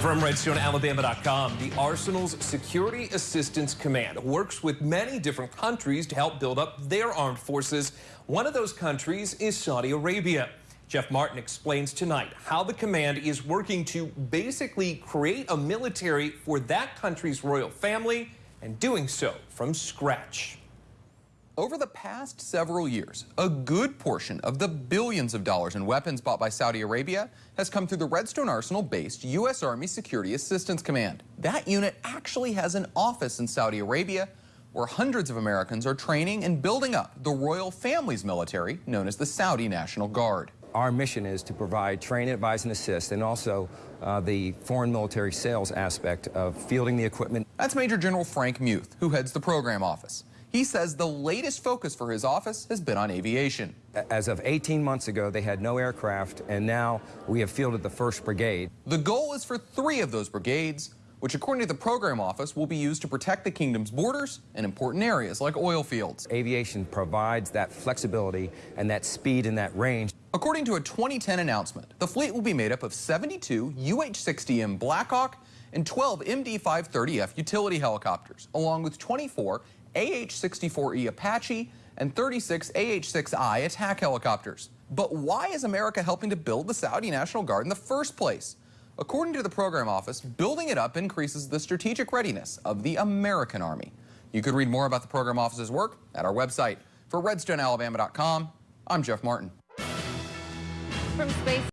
From RedstoneAlabama.com, the Arsenal's Security Assistance Command works with many different countries to help build up their armed forces. One of those countries is Saudi Arabia. Jeff Martin explains tonight how the command is working to basically create a military for that country's royal family and doing so from scratch. Over the past several years, a good portion of the billions of dollars in weapons bought by Saudi Arabia has come through the Redstone Arsenal-based U.S. Army Security Assistance Command. That unit actually has an office in Saudi Arabia where hundreds of Americans are training and building up the royal family's military known as the Saudi National Guard. Our mission is to provide train, advise, and assist, and also uh, the foreign military sales aspect of fielding the equipment. That's Major General Frank Muth, who heads the program office. He says the latest focus for his office has been on aviation. As of 18 months ago, they had no aircraft, and now we have fielded the 1st Brigade. The goal is for three of those brigades, which according to the program office will be used to protect the kingdom's borders and important areas like oil fields. Aviation provides that flexibility and that speed and that range. According to a 2010 announcement, the fleet will be made up of 72 UH-60M Blackhawk and 12 MD-530F utility helicopters, along with 24 AH-64E Apache and 36 AH-6I attack helicopters. But why is America helping to build the Saudi National Guard in the first place? According to the program office, building it up increases the strategic readiness of the American Army. You could read more about the program office's work at our website. For RedstoneAlabama.com, I'm Jeff Martin. From space